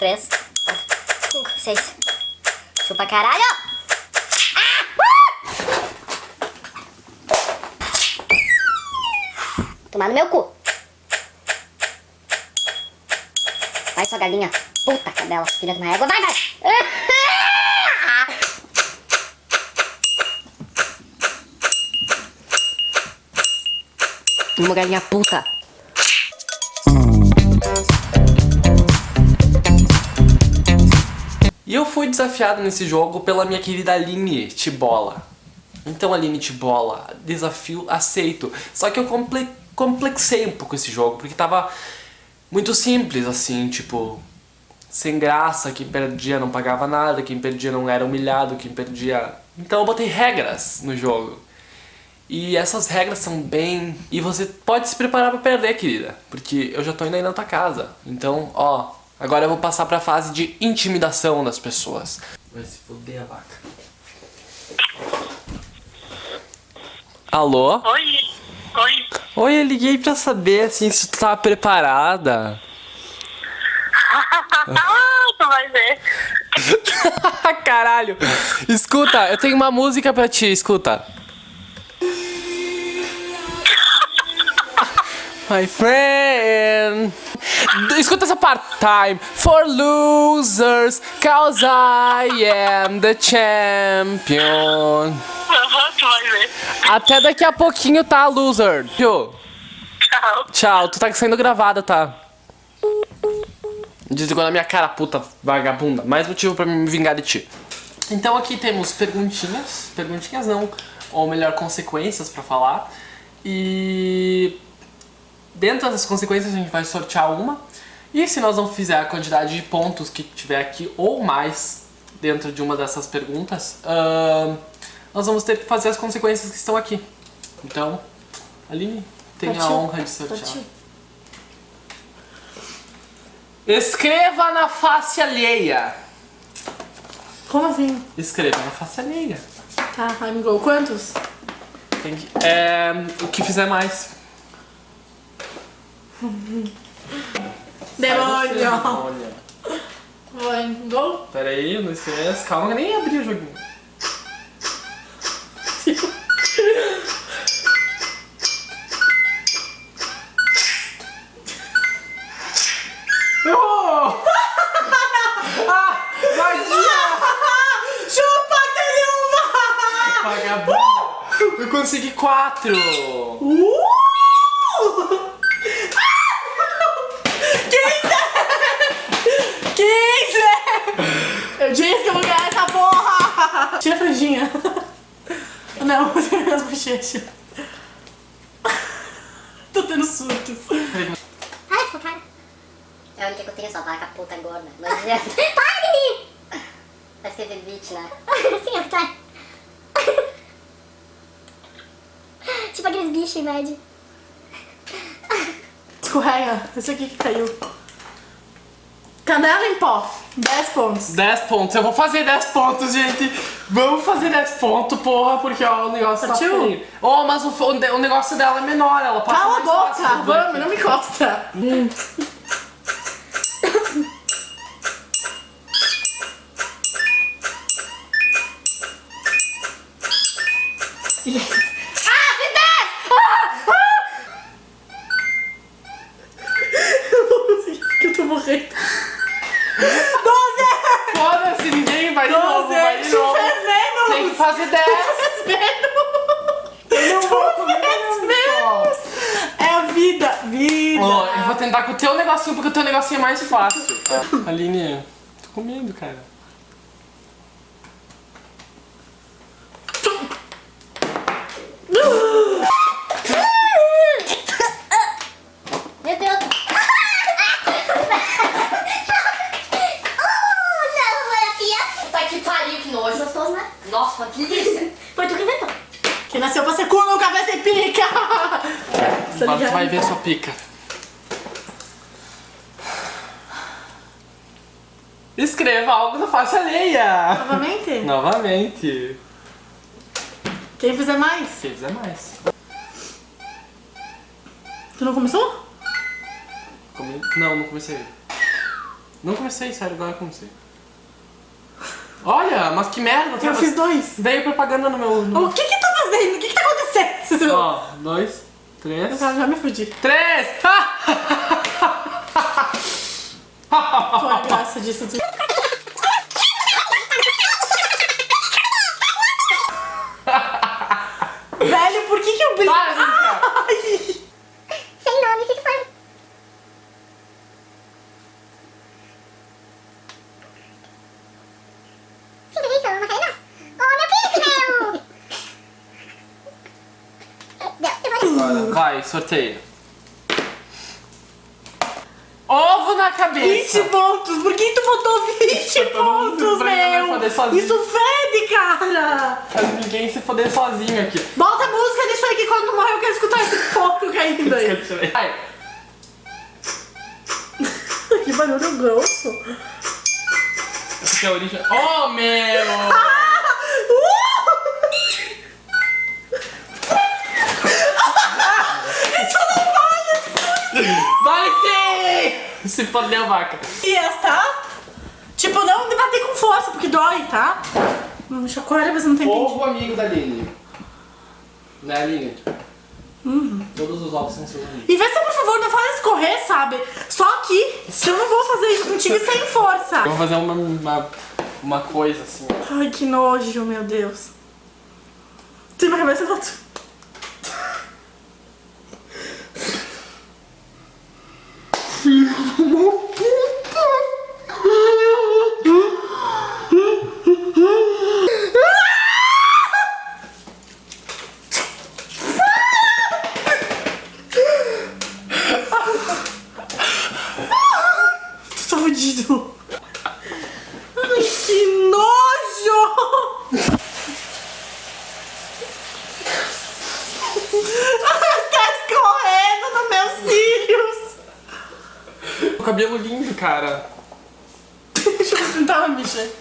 três, quatro, cinco, seis. Chupa caralho! Ah! Tomar no meu cu. Vai, sua galinha. Puta cadela, filha de uma égua. Vai, vai! Uma galinha puta. E eu fui desafiado nesse jogo pela minha querida Aline Tibola. Então, Aline Tibola, desafio aceito. Só que eu comple complexei um pouco esse jogo, porque tava muito simples, assim, tipo... Sem graça, quem perdia não pagava nada, quem perdia não era humilhado, quem perdia... Então eu botei regras no jogo. E essas regras são bem... E você pode se preparar pra perder, querida. Porque eu já tô indo aí na tua casa. Então, ó, Agora eu vou passar pra fase de intimidação das pessoas. Vai se foder a vaca. Alô? Oi. Oi. Oi, eu liguei pra saber assim se tu tava preparada. tu vai ver. Caralho. Escuta, eu tenho uma música pra ti, escuta. My friend. Escuta essa parte. Time for losers, cause I am the champion. Até daqui a pouquinho, tá, loser? Tchau. Tchau. Tu tá sendo gravada, tá? Desligou na minha cara, puta vagabunda. Mais motivo pra me vingar de ti. Então aqui temos perguntinhas. Perguntinhas não, ou melhor, consequências pra falar. E dentro das consequências a gente vai sortear uma. E se nós não fizer a quantidade de pontos que tiver aqui ou mais dentro de uma dessas perguntas, uh, nós vamos ter que fazer as consequências que estão aqui. Então, Aline, tem a Partiu. honra de sortear. Partiu. Escreva na face alheia. Como assim? Escreva na face alheia. Tá, I'm go. Quantos? Tem que- é, o que fizer mais. Demônio! Vai, go. Pera aí, não esquece. Calma, nem abri o joguinho. Errou! ah! Chupa! Vagabunda! Eu consegui quatro! Uh! Quinze! Quinze! Eu disse que eu vou ganhar essa porra! Tira a franjinha. Não, você vê as bochechas. Tô tendo surtos. Ai, essa cara. É a única que eu tenho, só vaca puta gorda. Mas é... Rir! Tá escrito bitch, né? Sim, ó, tá. tipo aqueles bichos em média. Escorrega. Esse aqui que caiu. Canela em pó. 10 pontos. 10 pontos. Eu vou fazer 10 pontos, gente. Vamos fazer 10 pontos, porra, porque ó, o negócio Partiu? tá feio. Oh, mas o, o, o negócio dela é menor, ela passa Cala a boca! Vamos, não me encosta. Eu vou conseguir, porque eu tô morrendo. 12! Foda-se, ninguém vai de novo, vai de Tu novo. fez fazer 10. fez menos! Eu não vou comer menos! É a vida! Vida! Ó, eu vou tentar com o teu negocinho, porque o teu negocinho é mais fácil. Aline, tô com medo, cara. Meu Deus! Oh, não, Maria Tá que pariu, que nojo. Gostoso, né? Nossa, que delícia. Foi tu que inventou. Quem nasceu pra ser cu nunca vai ser pica! Tá Agora tu ligado? vai ver sua pica. Escreva algo na faixa alheia. Novamente? Novamente. Quem fizer mais? Quem fizer mais. Tu não começou? Come- Não, não comecei. Não comecei, sério, agora eu comecei. Olha, mas que merda. Eu fiz dois. Veio propaganda no meu... no- O que que tá fazendo? O que que tá acontecendo? Ó, dois, três... Eu já me fudi. Três! Qual a graça disso tudo? Velho, por que que eu brinco? Para de brincar. Ai! Sem nome, se for. Sim, que isso? Uma carena? Oh, meu príncipe, meu! Deu, eu vou... Agora, vai, sorteia. Ovo na cabeça. 20 pontos! Por que tu botou 20 Todo mundo pontos, meu? foder sozinho. Isso fede, cara! Pra ninguém se foder sozinho aqui. Bota a música disso aí que quando morrer eu quero escutar esse porco caindo aí. Vai. que barulho grosso. Essa aqui é a origem. Oh, meu! Vai Se fodeu, vaca. E essa? Tipo, não me bater com força, porque dói, tá? Não me chacoalha, mas não tem. Ovo amigo da Aline. Né, Aline? Todos os ovos são seus amigos. E vê se, por favor, não faz escorrer, sabe? Só aqui. Eu não vou fazer isso contigo sem força. Eu vou fazer uma, uma, uma coisa assim. ó. Ai, que nojo, meu Deus. Tem uma cabeça outro. Tu tá fudido. Ai, que nojo! tá escorrendo nos meus cílios! O cabelo lindo, cara. Deixa eu mexer.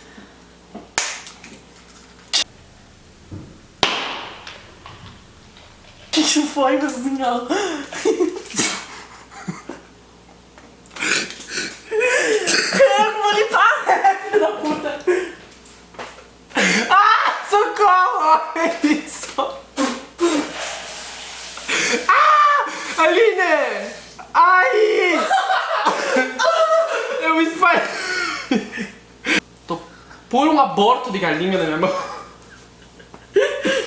Que que foi, meu senhor? Eu vou limpar, filho da puta! Ah, socorro! Isso! Ah! Aline! Ai! Eu me espalhei. Tô por um aborto de galinha na minha mão.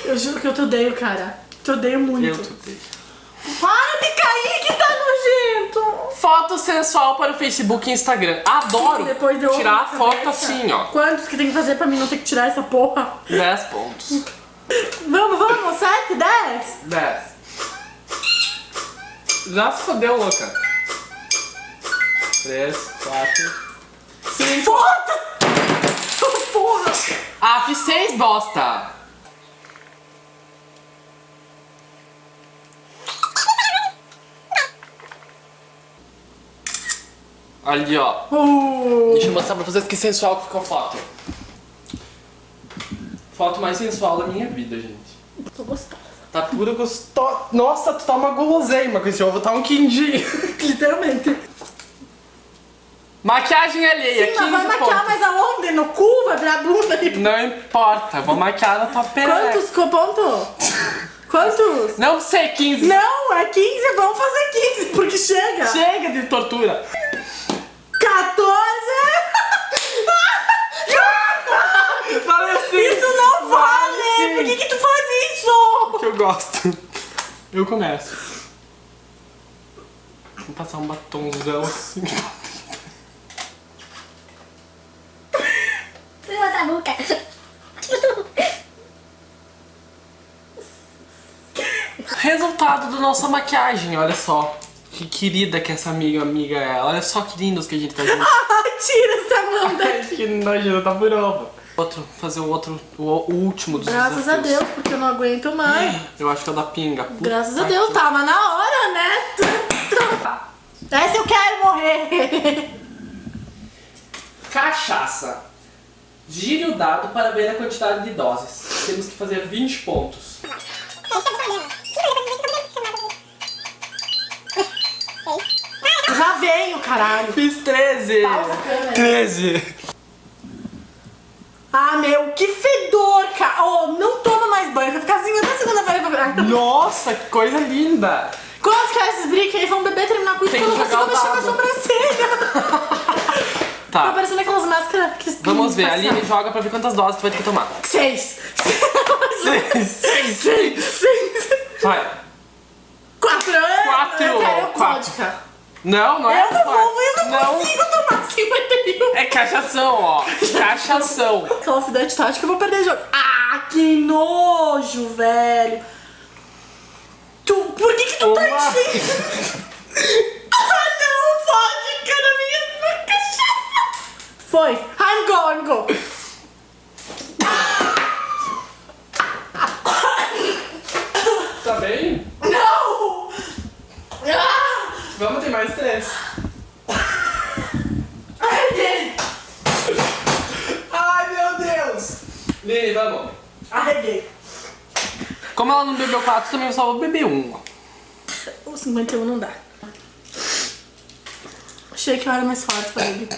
Eu juro que eu te odeio, cara. Te odeio muito. Eu te odeio. Para de cair que tá nojento! Foto sensual para o Facebook e Instagram. Adoro Depois deu tirar outra foto cabeça. assim, ó. Quantos que tem que fazer pra mim não ter que tirar essa porra? 10 pontos. Vamos, vamos, 7, 10? 10. Já se fodeu, louca. 3, 4, 5. Foda! Porra! Ah, fiz 6 bosta. Ali, ó. Uh, Deixa eu mostrar pra vocês que sensual que ficou a foto. Foto mais sensual da minha vida, gente. tô gostosa. Tá pura gostosa. Nossa, tu tá uma guloseima com esse ovo, tá um quindim. Literalmente. Maquiagem alheia, Sim, 15 mas vai maquiar pontos. mais aonde? No cu? Vai virar bunda ali? Não importa, vou maquiar na tua perereca. Quantos pontos? Quantos? Não sei, 15. Não, é 15, vamos fazer 15, porque chega. Chega de tortura. 14! Valeu sim. Isso não vale! sim. Por que que tu faz isso? Que eu gosto. Eu começo. Vou passar um batomzão assim. Fui outra boca. Resultado da nossa maquiagem, olha só. Que querida que essa amiga, amiga é. Olha só que lindos que a gente tá junto. Ah, tira essa mão daqui. que nojento, tá por ovo. Outro, fazer o outro, o, o último dos Graças a desafios. Deus, porque eu não aguento mais. Eu acho que é o da pinga. Puta Graças a que- Deus, tava na hora, né? Essa eu quero morrer. Cachaça. Gire o dado para ver a quantidade de doses. Temos que fazer 20 pontos. Já venho, caralho. Fiz 13. Pausa a câmera. 13. Ah, meu, que fedor, cara. Oh, não toma mais banho. Vai ficar assim até segunda-feira pra tá- Nossa, que coisa linda. Quando é esses brinques aí vão beber, terminar com isso, que eu não consigo mexer com a sobrancelha. Tá Tá, parecendo aquelas máscaras que vamos ver. A Aline joga pra ver quantas doses tu vai ter que tomar. Seis. Seis. Seis. Seis. Seis. Vai. Quatro. Quatro. Eu quero Quatro. vodka. Não, não é Eu não vou, eu não, Não. consigo tomar 51. É cachação, ó. Cachação. Call of Duty tá, acho que eu vou perder o jogo. Ah, que nojo, velho. Tu, por que que tu tá Uma. enchendo? ah, não, vodka na minha cachaça. Foi. I'm go, I'm go. Tá bem? Não! Ah! Vamos ter mais três. Arreguei! Ai, meu Deus. Lili, vamos. Arreguei. Como ela não bebeu quatro, também só vou beber um. O 51 não dá. Achei que eu era mais forte pra ele.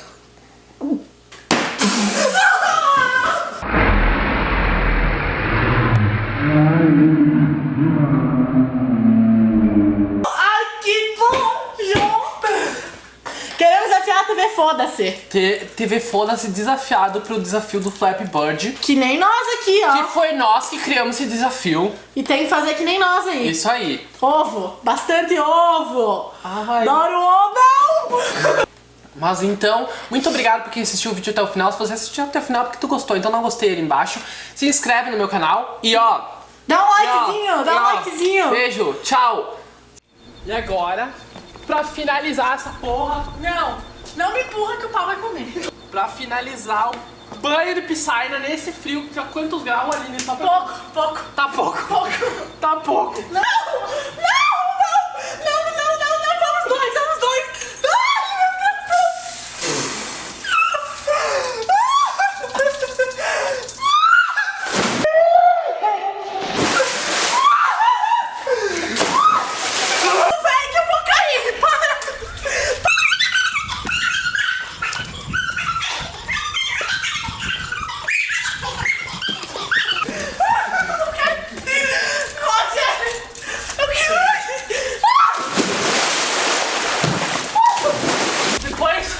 Foda-se. Foda-se desafiado pro desafio do Flappy Bird. Que nem nós aqui, ó. Que foi nós que criamos esse desafio. E tem que fazer que nem nós aí. Isso aí. Ovo. Bastante ovo. Ai. Adoro ovo. Não! Mas então, muito obrigado por quem assistiu o vídeo até o final. Se você assistiu até o final porque tu gostou, então não gostei ali embaixo. Se inscreve no meu canal e ó. Dá um e ó, likezinho, dá um ó, likezinho. Beijo, tchau. E agora, pra finalizar essa porra, Não, não me empurra que o pau vai comer. pra finalizar o banho de piscina nesse frio, que a quantos graus ali nessa Pouco, pouco. Tá pouco. Pouco. Tá pouco. Não! Não! Não, não, não, não! Vamos dois, vamos dois! Ai, meu Deus! Vem que eu vou cair! Para! Roger! Eu quero... Depois,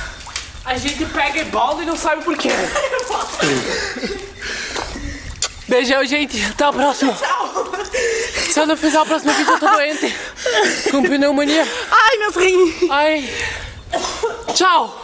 a gente pega bola e não sabe por quê. Beijão, gente. Até o próximo. Se eu não fizer o próximo vídeo, eu tô doente. Com pneumonia. Ai, meus rins! Ai. Tchau.